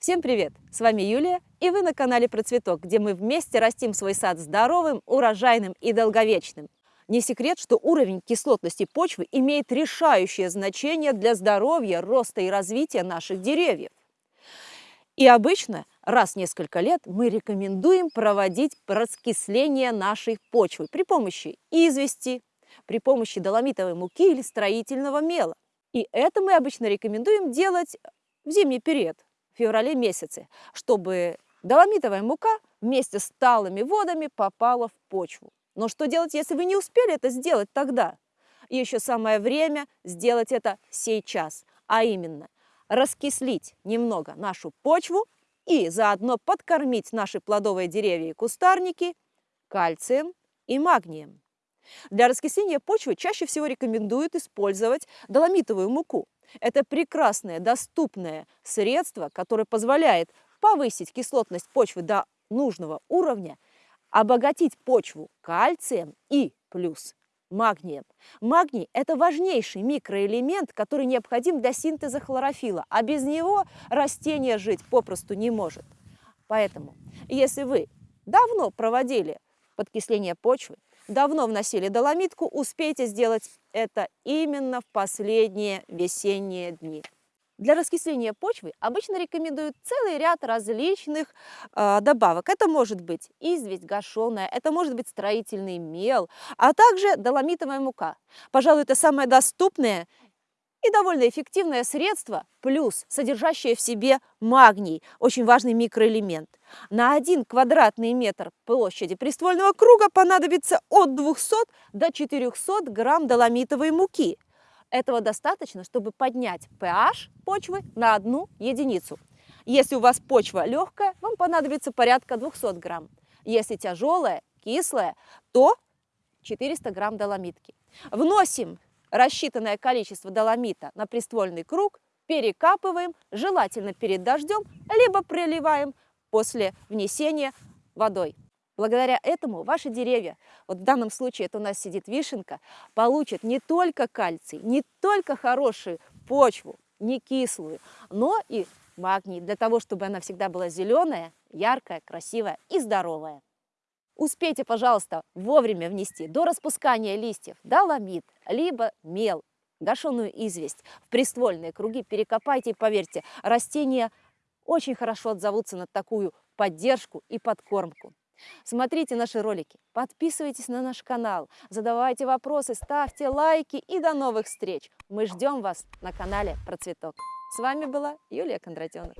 Всем привет! С вами Юлия, и вы на канале Процветок, где мы вместе растим свой сад здоровым, урожайным и долговечным. Не секрет, что уровень кислотности почвы имеет решающее значение для здоровья, роста и развития наших деревьев. И обычно раз в несколько лет мы рекомендуем проводить раскисление нашей почвы при помощи извести, при помощи доломитовой муки или строительного мела. И это мы обычно рекомендуем делать в зимний период, феврале месяце, чтобы доломитовая мука вместе с талыми водами попала в почву. Но что делать, если вы не успели это сделать тогда? Еще самое время сделать это сейчас, а именно раскислить немного нашу почву и заодно подкормить наши плодовые деревья и кустарники кальцием и магнием. Для раскисления почвы чаще всего рекомендуют использовать доломитовую муку. Это прекрасное, доступное средство, которое позволяет повысить кислотность почвы до нужного уровня, обогатить почву кальцием и плюс магнием. Магний – это важнейший микроэлемент, который необходим для синтеза хлорофила, а без него растение жить попросту не может. Поэтому, если вы давно проводили подкисление почвы, давно вносили доломитку, успейте сделать это именно в последние весенние дни. Для раскисления почвы обычно рекомендуют целый ряд различных э, добавок. Это может быть известь гашеная, это может быть строительный мел, а также доломитовая мука. Пожалуй, это самое доступное и довольно эффективное средство, плюс содержащее в себе магний, очень важный микроэлемент. На один квадратный метр площади приствольного круга понадобится от 200 до 400 грамм доломитовой муки. Этого достаточно, чтобы поднять pH почвы на одну единицу. Если у вас почва легкая, вам понадобится порядка 200 грамм. Если тяжелая, кислая, то 400 грамм доломитки. Вносим рассчитанное количество доломита на приствольный круг, перекапываем, желательно перед дождем, либо проливаем после внесения водой. Благодаря этому ваши деревья, вот в данном случае это у нас сидит вишенка, получат не только кальций, не только хорошую почву, не кислую, но и магний, для того, чтобы она всегда была зеленая, яркая, красивая и здоровая. Успейте, пожалуйста, вовремя внести до распускания листьев доломит, либо мел, гашеную известь в приствольные круги, перекопайте и поверьте, растения очень хорошо отзовутся на такую поддержку и подкормку. Смотрите наши ролики, подписывайтесь на наш канал, задавайте вопросы, ставьте лайки и до новых встреч! Мы ждем вас на канале Процветок. С вами была Юлия Кондратенок.